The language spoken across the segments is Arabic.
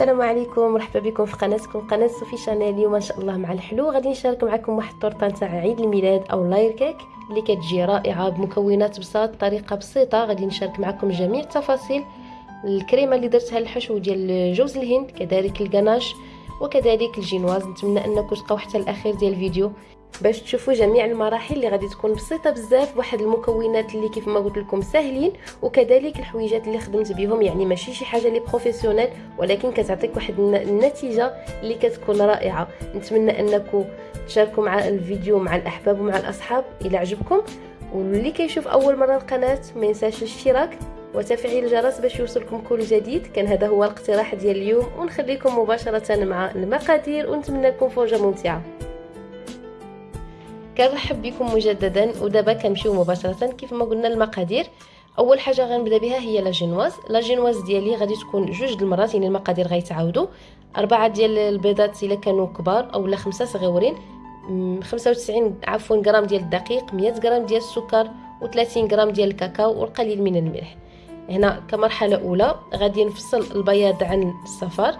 السلام عليكم مرحبا بكم في قناتكم قناة صوفي شانيل. اليوم إن شاء الله مع الحلو غادي نشارك معكم واحد الطورطه نتاع عيد الميلاد أو layer cake اللي كتجي رائعة بمكونات بساط طريقة بسيطة. غادي نشارك معكم جميع التفاصيل. الكريمة اللي درتها الحشو ديال جوز الهند كذلك الكناش وكذلك الجينواز. نتمنى أنكم تبقاو حتى الأخير ديال الفيديو. باش تشوفوا جميع المراحل اللي غادي تكون بسيطة بزاف واحد المكونات اللي كيف ما قلت لكم ساهلين وكذلك الحويجات اللي خدمت بهم يعني ماشي شي حاجة لي بروفيسيونيل ولكن كتعطيك واحد النتيجة اللي كتكون رائعة. نتمنى أنكم تشاركوا مع الفيديو مع الأحباب ومع الأصحاب. إلى عجبكم. واللي كيشوف أول مرة القناة ما ينساش الاشتراك وتفعيل الجرس باش يوصلكم كل جديد. كان هذا هو الاقتراح ديال اليوم ونخليكم مباشرة مع المقادير ونتمنى لكم فرجة ممتعة. كنرحب بكم مجددا ودابا كنمشيو مباشرة كيف ما قلنا المقادير. أول حاجة غنبدأ بها هي لا جينواز. لا جينواز ديالي غادي تكون جوج المرات يعني المقادير غيتعاودوا. أربعة ديال البيضات إلا كانوا كبار أولا خمسة صغيورين. 95 عفوا غرام ديال الدقيق 100 غرام ديال السكر و30 غرام ديال الكاكاو والقليل من الملح. هنا كمرحلة أولى غادي نفصل البياض عن الصفار.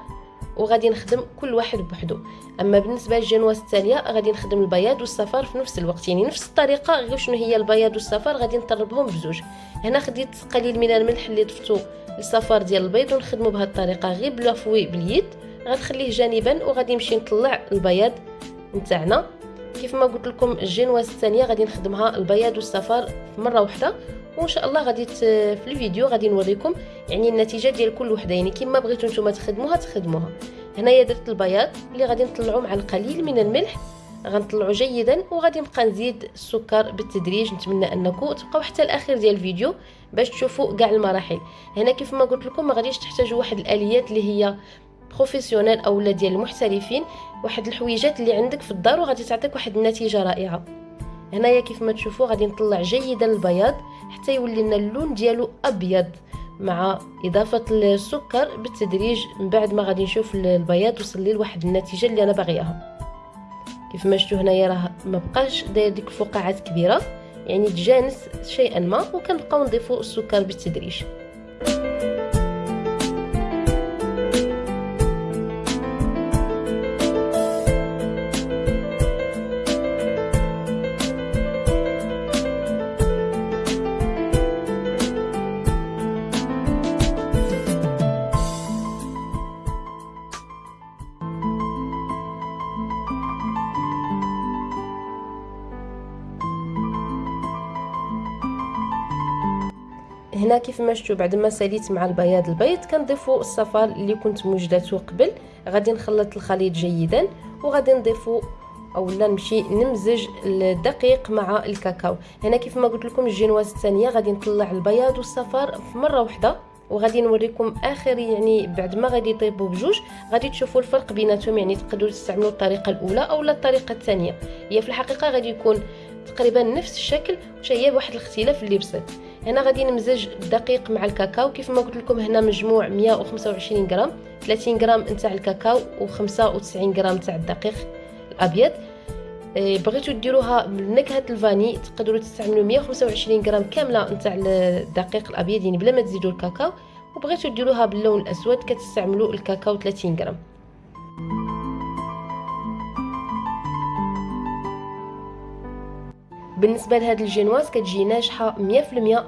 وغادي نخدم كل واحد بوحدو. أما بالنسبة للجنواس الثانية غادي نخدم البياض والصفار في نفس الوقت. يعني نفس الطريقة غير شنو هي البياض والصفار غادي نطربهم بزوج هنا خديت قليل من الملح اللي ضفتو للصفار ديال البيض ونخدمو بهذه الطريقة. غير بلافوي باليد غنخليه جانبا وغادي نمشي نطلع البياض نتاعنا. كيف ما قلت لكم الجنواس الثانية غادي نخدمها البياض والصفار مرة واحدة وإن شاء الله غادي في الفيديو غادي نوريكم يعني النتيجة ديال كل وحده يعني كما بغيتو نتوما تخدموها تخدموها. هنايا درت البياض اللي غادي نطلعو مع القليل من الملح. غنطلعو جيدا وغادي نبقى نزيد السكر بالتدريج. نتمنى أنكم تبقاو حتى الأخير ديال الفيديو باش تشوفوا كاع المراحل. هنا كيف ما قلت لكم ما غاديش تحتاجوا واحد الآليات اللي هي بروفيسيونيل اولا ديال المحترفين. واحد الحويجات اللي عندك في الدار وغادي تعطيك واحد النتيجة رائعة. هنايا كيف ما تشوفوا غادي نطلع جيدا البياض حتى يولي لنا اللون ديالو أبيض مع إضافة السكر بالتدريج. من بعد ما غادي نشوف البياض وصل لي لواحد النتيجة اللي أنا باغياها. كيف ما شفتوا هنايا راه ما بقاش داير ديك الفقاعات كبيرة يعني تجانس شيئا ما وكنبقاو نضيفوا السكر بالتدريج. كيف ما شفتوا بعد ما ساليت مع البياض. البيض كنضيفوا الصفار اللي كنت موجدته قبل. غادي نخلط الخليط جيدا وغادي نضيفوا اولا نمشي نمزج الدقيق مع الكاكاو. هنا كيف ما قلت لكم الجينواز الثانية غادي نطلع البياض والصفار في مرة واحدة وغادي نوريكم آخر يعني بعد ما غادي يطيبوا بجوج غادي تشوفوا الفرق بيناتهم يعني تقدروا تستعملوا الطريقة الأولى أو الطريقة الثانية. هي في الحقيقة غادي يكون تقريبا نفس الشكل وشي بواحد الاختلاف اللي بسيط. هنا غادي نمزج الدقيق مع الكاكاو. كيف ما قلت لكم هنا مجموع 125 غرام. 30 غرام نتاع الكاكاو و95 غرام تاع الدقيق الأبيض. إيه، بغيتو ديروها بنكهة الفاني تقدروا تستعملوا 125 غرام كاملة نتاع الدقيق الأبيض يعني بلا ما تزيدوا الكاكاو. وبغيتو ديروها باللون الأسود كتستعملوا الكاكاو 30 غرام. بالنسبة لهاد الجينواز كتجي ناجحه 100%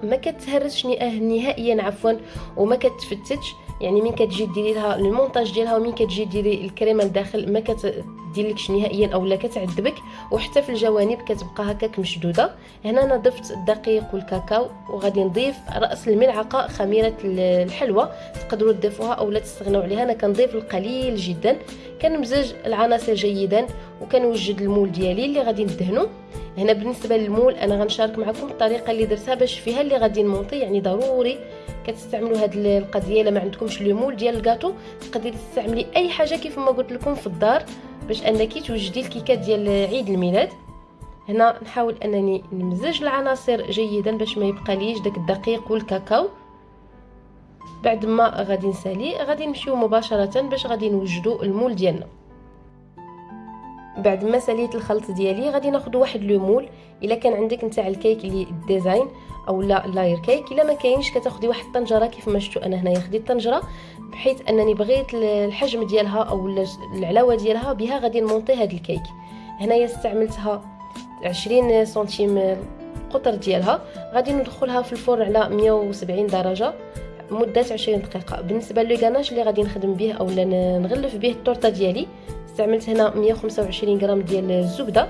ما كتهرسش نهائيا عفوا وما كتفتتش. يعني من كتجي ديري لها المونتاج ديالها ومن كتجي ديري الكريمه لداخل ما كتديرلكش نهائيا اولا كتعذبك. وحتى في الجوانب كتبقى هكاك مشدودة. هنا أنا ضفت الدقيق والكاكاو وغادي نضيف رأس الملعقة خميرة الحلوى تقدروا تضيفوها اولا تستغنوا عليها. أنا كنضيف القليل جدا. كنمزج العناصر جيدا وكنوجد المول ديالي اللي غادي ندهنو. هنا بالنسبة للمول أنا غنشارك معكم الطريقة اللي درتها باش فيها اللي غادي نمونطي يعني ضروري كتستعملوا هاد القضية إلا ما عندكمش لو مول ديال الكاطو تقدري تستعملي أي حاجة كيف ما قلت لكم في الدار باش أنك توجدي الكيكات ديال عيد الميلاد. هنا نحاول أنني نمزج العناصر جيدا باش ما يبقى ليش داك الدقيق والكاكاو. بعد ما غادي نسالي غادي نمشيو مباشرة باش غادي نوجدوا المول ديالنا. بعد ما ساليت الخلط ديالي غادي ناخذ واحد le moule. إلا كان عندك نتاع الكيك اللي design أو لا layer cake إلا ما كاينش كتاخدي واحد الطنجرة كيف ما شفتوا أنا هنايا. خديت طنجره بحيث أنني بغيت الحجم ديالها أو العلاوه ديالها بها غادي نمونطي هذا الكيك. هنايا استعملتها 20 سنتيم القطر ديالها. غادي ندخلها في الفرن على 170 درجة مدة 20 دقيقة. بالنسبة لو اللي غادي نخدم به أو نغلف به التورتة ديالي استعملت هنا 125 غرام ديال الزبدة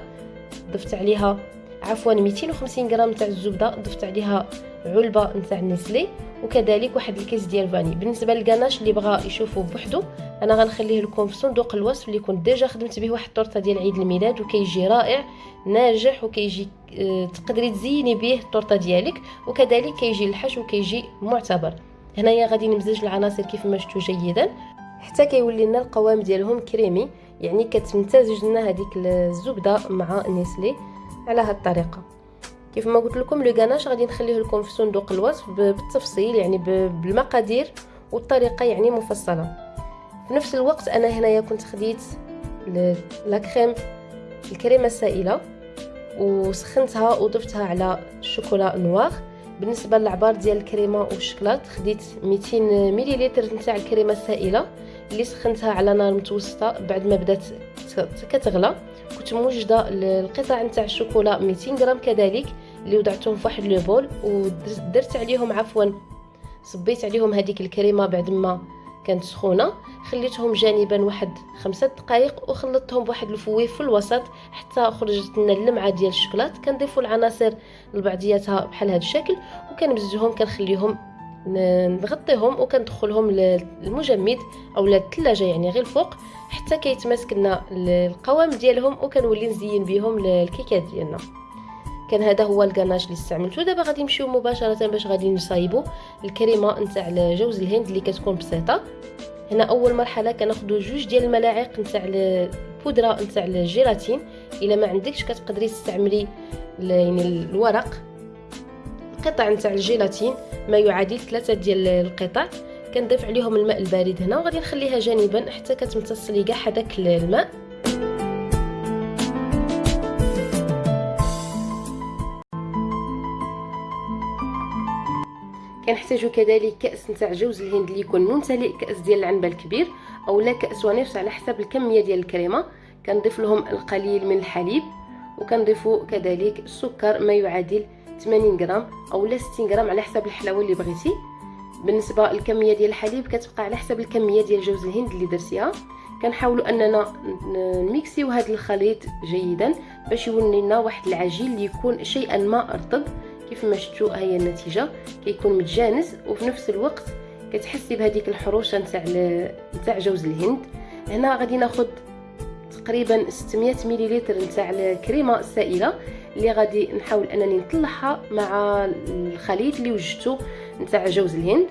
ضفت عليها عفوا 250 غرام تاع الزبدة ضفت عليها علبة نتاع Nestlé وكذلك واحد الكيس ديال vanille. بالنسبة للكناش اللي بغى يشوفه بوحدو أنا غنخليه لكم في صندوق الوصف اللي كنت déjà خدمت به واحد الطورطه ديال عيد الميلاد وكيجي رائع ناجح وكيجي آه تقدري تزيني به الطورطه ديالك وكذلك كيجي الحشو وكيجي معتبر. هنايا غادي نمزج العناصر كيف ما شفتوا جيدا حتى كيولي لنا القوام ديالهم كريمي. يعني كتمتزج لنا هذيك الزبدة مع نيسلي على هذه الطريقة. كيف ما قلت لكم لو غاناش غادي نخليه لكم في صندوق الوصف بالتفصيل يعني بالمقادير والطريقة يعني مفصلة. في نفس الوقت أنا هنايا كنت خديت لا كريم الكريمة السائلة وسخنتها وضفتها على الشوكولا نوار. بالنسبة للعبار ديال الكريمة والشكلاط خديت 200 مليلتر نتاع الكريمة السائلة. اللي سخنتها على نار متوسطة بعد ما بدات كتغلى كنت موجدة القطع نتاع الشوكولا 200 غرام كذلك اللي وضعتهم في واحد لو بول ودرت عليهم عفوا. صبيت عليهم هذيك الكريمة بعد ما كانت سخونة خليتهم جانبا واحد خمسة دقائق وخلطتهم بواحد الفويه في الوسط حتى خرجت لنا اللمعة ديال الشكلاط كنضيفوا العناصر لبعضياتها بحال هذا الشكل وكنمزجهم كنخليهم نغطيهم وكندخلهم للمجمد أو للثلاجه يعني غير الفوق حتى كيتماسك لنا القوام ديالهم وكنولي نزين بهم الكيكات ديالنا. كان هذا هو الكناش اللي استعملته دابا غادي نمشيو مباشرة باش غادي نصايبو الكريمة نتاع جوز الهند اللي كتكون بسيطة. هنا أول مرحلة كناخذوا جوج ديال الملاعق نتاع البودرة نتاع الجيلاتين إلا ما عندكش كتقدري تستعملي يعني الورق. قطع نتاع الجيلاتين ما يعادل ثلاثة ديال القطع. كنضيف عليهم الماء البارد هنا وغادي نخليها جانبا حتى كتمتص لي كاع هذاك الماء. كنحتاجو كذلك كأس نتاع جوز الهند اللي يكون ممتلئ كأس ديال العنبة الكبير أولا كأس ونصف على حسب الكمية ديال الكريمة. كنضيف لهم القليل من الحليب وكنضيفوا كذلك السكر ما يعادل 80 غرام اولا 60 غرام على حسب الحلاوه اللي بغيتي. بالنسبة للكمية ديال الحليب كتبقى على حسب الكمية ديال جوز الهند اللي درتيها. كنحاولوا أننا نميكسيو هذا الخليط جيدا باش يولي لنا واحد العجين اللي يكون شيئا ما رطب كيف ما شفتوا هي النتيجة. كيكون متجانس وفي نفس الوقت كتحسي بهذيك الحروشة نتاع نتاع جوز الهند. هنا غادي ناخذ تقريبا 600 مليلتر نتاع الكريمة السائلة. اللي غادي نحاول أنني نطلعها مع الخليط اللي وجدته نتاع جوز الهند.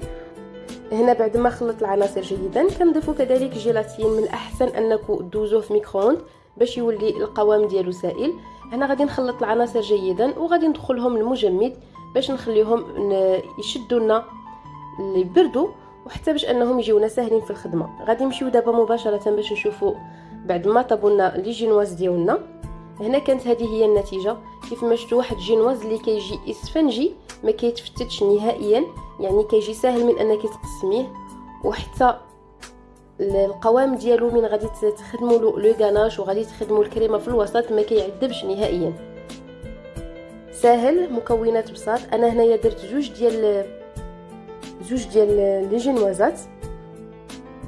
هنا بعد ما خلط العناصر جيدا كنضيفوا كذلك جيلاتين من الأحسن انكم دوزوه في ميكرووند باش يولي القوام ديالو سائل. هنا غادي نخلط العناصر جيدا وغادي ندخلهم المجمد باش نخليهم يشدوا لنا يبردوا وحتى باش أنهم يجيونا ساهلين في الخدمة. غادي نمشيو دابا مباشرة باش نشوفوا بعد ما طابوا لنا لي جينواز ديالنا. هنا كانت هذه هي النتيجة. كيف ما شفتوا واحد جينواز اللي كيجي إسفنجي ما كيتفتتش نهائيا يعني كيجي ساهل من أنك تقسميه. وحتى القوام ديالو من غادي تخدموا لو غاناش وغادي تخدموا الكريمة في الوسط ما كيعذبش نهائيا. ساهل مكونات بساط. أنا هنايا درت جوج ديال جوج ديال لي جينوازات.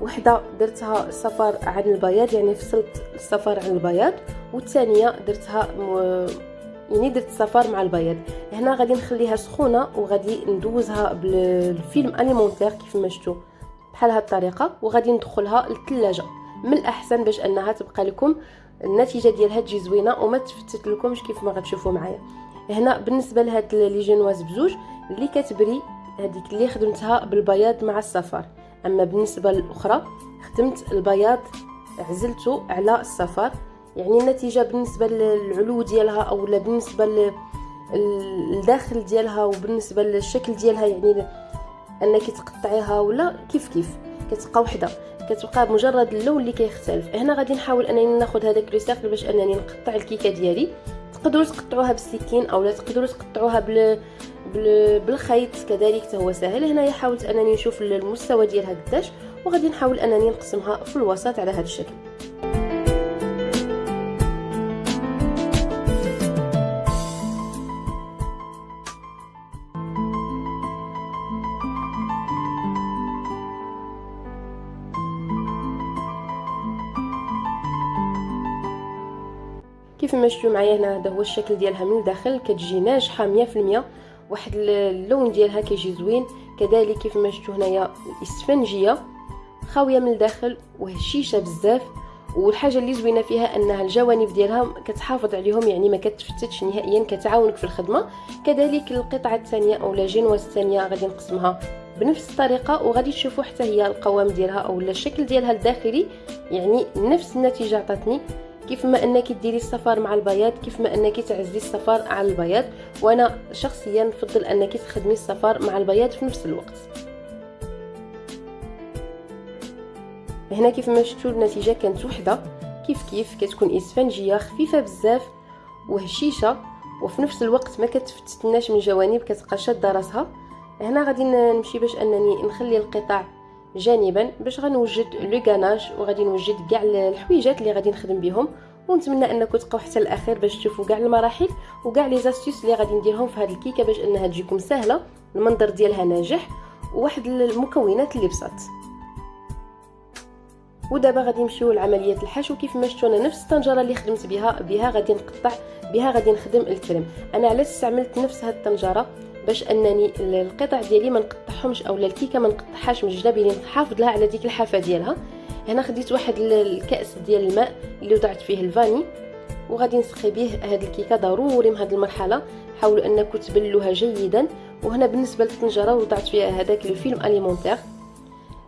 وحدة درتها صفار عن البياض يعني فصلت الصفار عن البياض. والثانية درتها. يعني درت الصفار مع البياض هنا غادي نخليها سخونة وغادي ندوزها بالفيلم أليمونتير كيف ما شفتوا بحال هاد الطريقة. وغادي ندخلها للثلاجه من الأحسن باش أنها تبقى لكم. النتيجة ديالها تجي زوينة وما تفتت لكمش كيف ما غتشوفوا معايا. هنا بالنسبة لهاد لي جينواز بزوج اللي كتبري هذيك اللي خدمتها بالبياض مع الصفار. أما بالنسبة للأخرى خدمت البياض عزلته على الصفار. يعني النتيجة بالنسبة للعلو ديالها أو بالنسبة للداخل ديالها وبالنسبة للشكل ديالها يعني انك تقطعيها ولا كيف كيف؟ كتبقى وحدة كتبقى بمجرد اللون اللي كيختلف. هنا غادي نحاول أنني ناخذ هذاك لو سيركل باش أنني نقطع الكيكة ديالي. تقدروا تقطعوها بالسكين اولا تقدروا تقطعوها بال... بال... بالخيط كذلك هو سهل. هنايا حاولت أنني نشوف المستوى ديالها قداش وغادي نحاول أنني نقسمها في الوسط على هذا الشكل. كيف ما شفتوا معايا هنا هذا هو الشكل ديالها من الداخل كتجي ناجحة 100% واحد اللون ديالها كيجي زوين. كذلك كيف ما شفتوا هنايا الاسفنجيه خاوية من الداخل وهشيشة بزاف. والحاجة اللي زوينة فيها أنها الجوانب ديالها كتحافظ عليهم يعني ما كتفتتش نهائيا كتعاونك في الخدمة. كذلك القطعة الثانية أو جينواز الثانية غادي نقسمها بنفس الطريقة وغادي تشوفوا حتى هي القوام ديالها أو الشكل ديالها الداخلي يعني نفس النتيجة عطاتني. كيف ما أنك ديري الصفار مع البياض كيف ما أنك تعزي الصفار على البياض وأنا شخصيا نفضل أنك تخدمي الصفار مع البياض في نفس الوقت. هنا كيف ما شفتوا النتيجة كانت وحدة. كيف كيف كتكون إسفنجية خفيفة بزاف وهشيشة وفي نفس الوقت ما كتفتتناش من جوانب كتبقى شادة راسها. هنا غادي نمشي باش أنني نخلي القطع جانبا باش غنوجد لو غاناج وغادي نوجد كاع الحويجات اللي غادي نخدم بهم ونتمنى انكم تبقاو حتى الأخير باش تشوفوا كاع المراحل وكاع لي زاستيس اللي غادي نديرهم في هذه الكيكة باش أنها تجيكم سهلة المنظر ديالها ناجح وواحد المكونات اللي بساط. ودابا غادي نمشيو لعملية الحشو. كيف ما شفتوا أنا نفس الطنجرة اللي خدمت بها بها غادي نقطع بها غادي نخدم الكريم. أنا علاش استعملت نفس هاد الطنجرة. باش انني القطع ديالي ما نقطعهمش اولا الكيكة ما نقطعهاش من الجناب نحافظ لها على ديك الحافة ديالها. هنا خديت واحد الكأس ديال الماء اللي وضعت فيه الفاني وغادي نسقي به هاد الكيكة ضروري من هاد المرحلة حاولوا أنكم تبلوها جيدا. وهنا بالنسبة للطنجرة وضعت فيها هذاك لو فيلم أليمونتير.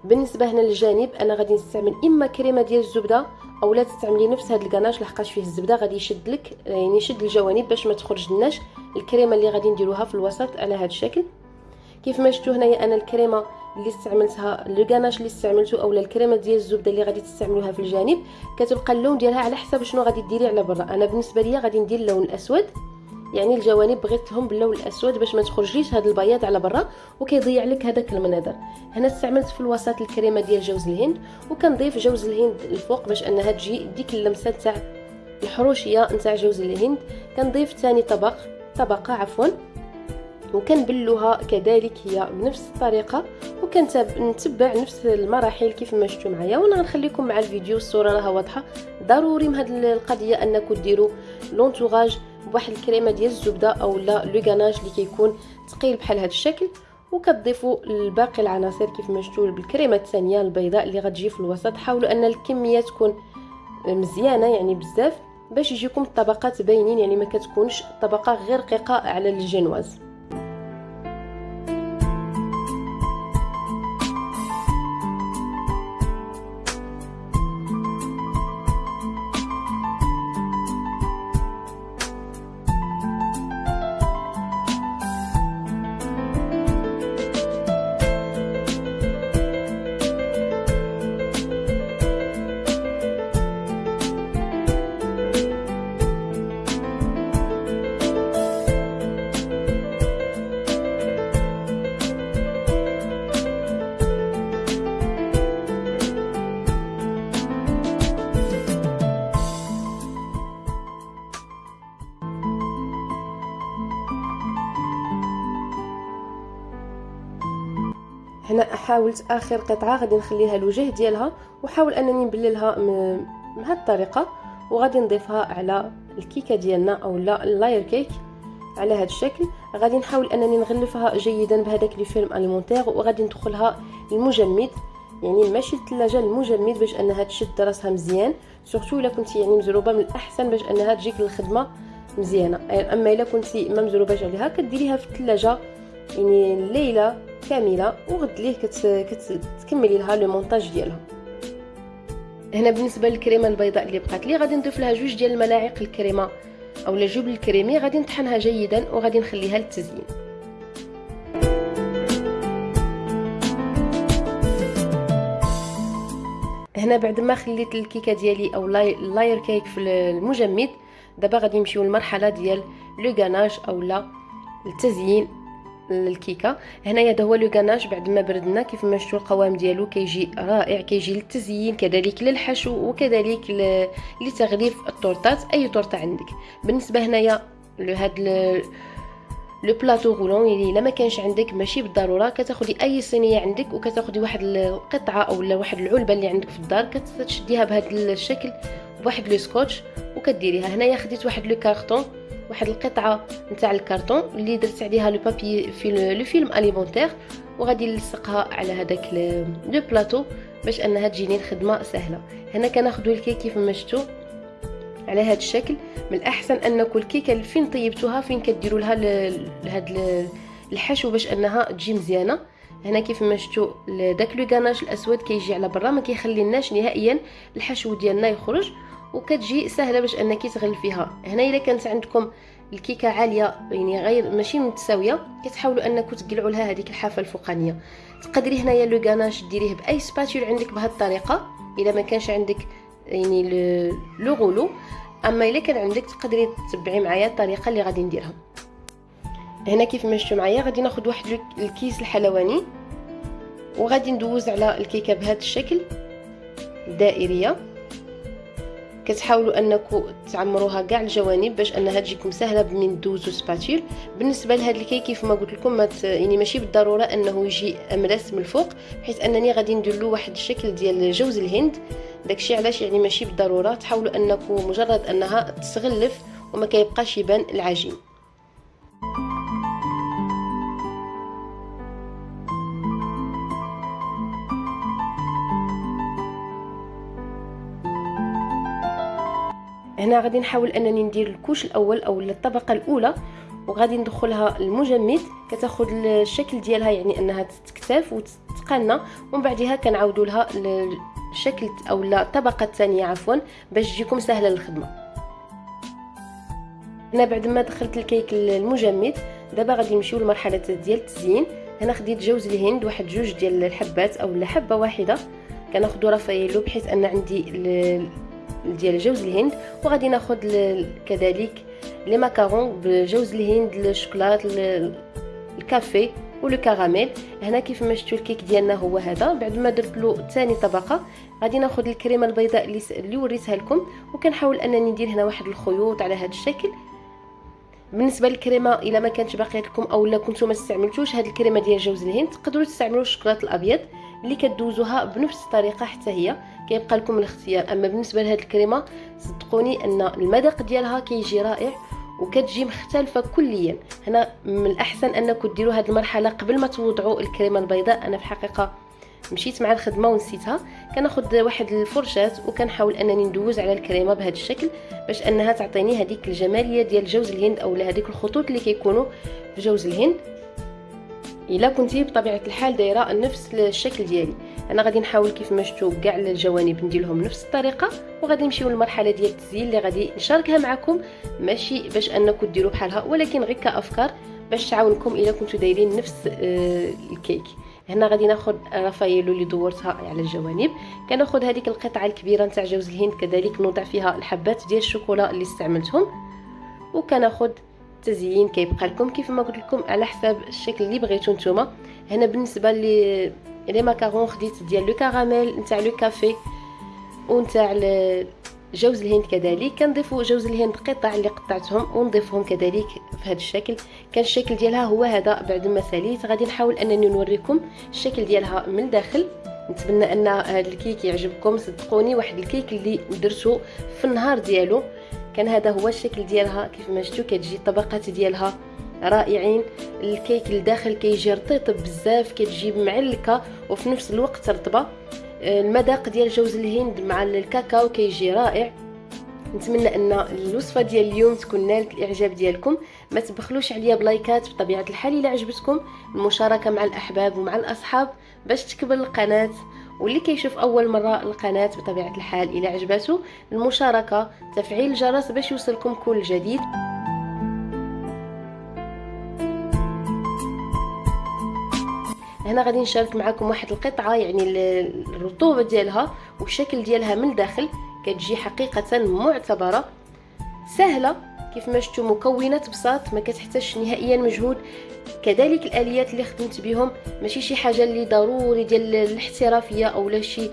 بالنسبة هنا للجانب أنا غادي نستعمل إما كريمة ديال الزبدة أو لا تستعملي نفس هذا الكناش لحقاش فيه الزبدة غادي يشد لك يعني يشد الجوانب باش ما تخرج لناش الكريمة اللي غادي نديروها في الوسط على هذا الشكل. كيف ما شفتوا هنايا أنا الكريمة اللي استعملتها غاناش اللي استعملته اولا الكريمة ديال الزبدة اللي غادي تستعملوها في الجانب كتبقى اللون ديالها على حسب شنو غادي ديري على برا. أنا بالنسبة ليا غادي ندير اللون الأسود. يعني الجوانب بغيتهم باللون الأسود باش ما تخرجليش هذا البياض على برا وكيضيع لك هذاك المنظر هنا استعملت في الوسط الكريمة ديال جوز الهند وكنضيف جوز الهند الفوق باش أنها تجي ديك اللمسة تاع الحروشية نتاع جوز الهند. كنضيف ثاني طبق طبقة عفوا وكنبلوها كذلك هي بنفس الطريقة وكنتبع نفس المراحل كيف ما شفتوا معايا. وأنا غنخليكم مع الفيديو الصورة راها واضحة. ضروري من هذه القضية أنكم ديروا لونتوراج بواحد الكريمه ديال الزبدة أو لا لو غاناج اللي كيكون ثقيل بحال هذا الشكل وكتضيفوا الباقي العناصر كيف ما شفتوا بالكريمة الثانية البيضاء اللي غتجي في الوسط. حاولوا أن الكمية تكون مزيانة يعني بزاف باش يجيكم الطبقات باينين يعني ما كتكونش طبقة غير رقيقة على الجينواز حاولت آخر قطعة غادي نخليها الوجه ديالها وحاول أنني نبللها من هذه الطريقة وغادي نضيفها على الكيكة ديالنا أو لا ال layer cake على هذا الشكل. غادي نحاول أنني نغلفها جيدا بهذاك le film alimentaire وغادي ندخلها المجمد يعني ماشي الثلاجه المجمد باش انها تشد راسها مزيان. surtout إلا كنتي يعني مزروبة من الأحسن باش انها تجيك للخدمة مزيانة. أما إلا كنتي ما مزروباش عليها كديريها في الثلاجه يعني الليلة كاملة وغد ليه كتكملي لها لو مونتاج ديالها. هنا بالنسبة للكريمة البيضاء اللي بقات لي غادي نضيف لها جوج ديال الملاعق الكريمة أو الجبن الكريمي غادي نطحنها جيدا وغادي نخليها للتزيين. هنا بعد ما خليت الكيكة ديالي أو لاير كيك في المجمد دابا غادي نمشيو للمرحله ديال لو غاناج اولا التزيين الكيكه هنايا هذا هو لو غاناج بعد ما بردنا كيف ما شفتوا القوام ديالو كيجي رائع كيجي للتزيين كذلك للحشو وكذلك لتغليف التورتات أي تورتة عندك. بالنسبة هنايا لهاد لو بلاطو غولون يعني إلا ما كانش عندك ماشي بالضرورة. كتاخدي أي صينية عندك وكتاخدي واحد القطعه أو واحد العلبة اللي عندك في الدار كتشديها بهذا الشكل بواحد le scotch وكديريها. هنايا خديت واحد le carton واحد القطعة نتاع الكرتون اللي درت عليها le papier في le film alimentaire وغادي نلصقها على هذاك le plateau باش أنها تجيني الخدمة سهلة. هنا كناخذوا الكيك كيف ما شفتوا على هذا الشكل. من الأحسن انكم الكيكه فين طيبتوها فين كديروا لها لهاد الحشو باش أنها تجي مزيانة. هنا كيف ما شفتوا داك لو الأسود كيجي على برا ما كيخليناش نهائيا الحشو ديالنا يخرج. وكتجي سهلة باش أنك تغلفيها هنا إلا كانت عندكم الكيكة عالية يعني غير ماشي متساوية كتحاولوا أنكم تقلعوا لها هذيك الحافة الفوقانية. تقدري هنايا لو غاناش ديريه بأي سباتول عندك بهذه الطريقة إلا ما كانش عندك يعني لو غولو. أما إلا كان عندك تقدري تتبعي معايا الطريقة اللي غادي نديرها. هنا كيف ما شفتوا معايا غادي ناخذ واحد الكيس الحلواني وغادي ندوز على الكيكة بهذا الشكل دائرية. كتحاولوا انكم تعمروها كاع الجوانب باش أنها تجيكم سهلة من دوزو spatule. بالنسبة لهذا الكيك كيف ما قلت لكم ما يعني ماشي بالضرورة أنه يجي امرس من الفوق بحيث أنني غادي ندير له واحد الشكل ديال جوز الهند. داكشي علاش يعني ماشي بالضرورة. تحاولوا انكم مجرد أنها تغلف وما كيبقاش يبان العجين. هنا غادي نحاول انني ندير الكوش الأول أو الطبقة الاولى وغادي ندخلها المجمد كتاخذ الشكل ديالها يعني انها تتكتف وتتقنى ومن بعدها كنعاودوا لها الشكل أو الطبقة الثانية عفوا باش تجيكم سهله الخدمة. هنا بعد ما دخلت الكيك المجمد دابا غادي نمشيو لمرحلة ديال التزيين. هنا خديت جوز الهند واحد جوج ديال الحبات أو حبه واحدة. كناخذ Raffaello بحيث أن عندي ديال جوز الهند وغادي ناخذ كذلك les macarons بجوز الهند الشوكولات الكافي و le caramel هنا كيف ما شفتوا الكيك ديالنا هو هذا. بعد ما درت له ثاني طبقة غادي ناخذ الكريمة البيضاء اللي اللي وريتها لكم. وكنحاول أنني ندير هنا واحد الخيوط على هذا الشكل. بالنسبة للكريمة إلا ما كانتش باقية لكم أو لا كنتو ما استعملتوش هذه الكريمة ديال جوز الهند. تقدروا تستعملوا الشوكولاته الأبيض اللي كدوزوها بنفس الطريقة حتى هي. كيبقى لكم الاختيار. أما بالنسبة لهاد الكريمة صدقوني أن المذاق ديالها كيجي رائع وكتجي مختلفة كليا. هنا من الأحسن أنكم ديروا هذه المرحلة قبل ما توضعوا الكريمة البيضاء. أنا في الحقيقة مشيت مع الخدمة ونسيتها. كناخذ واحد الفرشاة وكنحاول أنني ندوز على الكريمة بهذا الشكل باش أنها تعطيني هذيك الجمالية ديال جوز الهند أو هذيك الخطوط اللي كيكونوا في جوز الهند. إلا كنتي بطبيعة الحال دايرة نفس الشكل ديالي. أنا غادي نحاول كيف ما شفتوا كاع الجوانب نديرهم نفس الطريقة وغادي نمشيو للمرحلة ديال التزيين اللي غادي نشاركها معكم. ماشي باش أنكم ديروا بحالها ولكن غير كأفكار باش تعاونكم إلا كنتو دايرين نفس آه، الكيك. هنا غادي ناخذ Raffaello اللي دورتها على الجوانب. كناخذ هذيك القطعة الكبيرة نتاع جوز الهند كذلك نوضع فيها الحبات ديال الشوكولا اللي استعملتهم. وكناخذ التزيين كيبقى لكم كيف ما قلت لكم على حساب الشكل اللي بغيتو نتوما. هنا بالنسبة لي les macarons خديت ديال le caramel نتاع le café ونتاع جوز الهند كذلك. كنضيفوا جوز الهند قطع اللي قطعتهم ونضيفهم كذلك في هذا الشكل. كان الشكل ديالها هو هذا بعد ما ساليت غادي نحاول أنني نوريكم الشكل ديالها من الداخل نتمنى أن هذا الكيك يعجبكم. صدقوني واحد الكيك اللي درتوه في النهار ديالو. كان هذا هو الشكل ديالها كيف ما شفتوا كتجي الطبقات ديالها رائعين. الكيك الداخل كيجي رطيط بزاف كتجي معلكة وفي نفس الوقت رطبة. المذاق ديال جوز الهند مع الكاكاو كيجي رائع. نتمنى أن الوصفة ديال اليوم تكون نالت الإعجاب ديالكم. ما تبخلوش عليا بلايكات بطبيعة الحال. إلا عجبتكم المشاركة مع الأحباب ومع الأصحاب باش تكبر القناة. واللي كيشوف أول مرة القناة بطبيعة الحال إلى عجبته المشاركة تفعيل الجرس باش يوصلكم كل جديد. هنا غادي نشارك معكم واحد القطعة يعني الرطوبة ديالها والشكل ديالها من الداخل كتجي حقيقة معتبرة. سهلة كيف ما شفتوا مكونات بساط ما كتحتاجش نهائيا مجهود. كذلك الآليات اللي خدمت بهم ماشي شي حاجة اللي ضروري ديال الاحترافية أو لا شي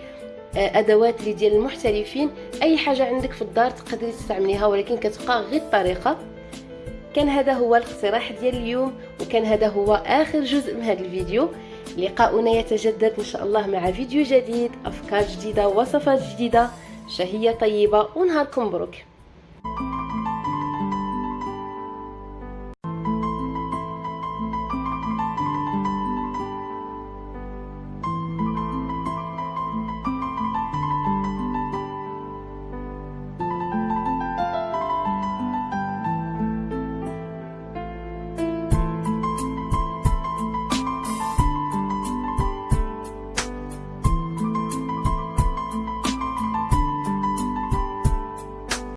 آه، أدوات اللي ديال المحترفين. أي حاجة عندك في الدار تقدري تستعمليها ولكن كتبقى غير الطريقة كان هذا هو الاقتراح ديال اليوم وكان هذا هو آخر جزء من هذا الفيديو. لقاؤنا يتجدد إن شاء الله مع فيديو جديد أفكار جديدة وصفات جديدة. شهية طيبة ونهاركم مبروك.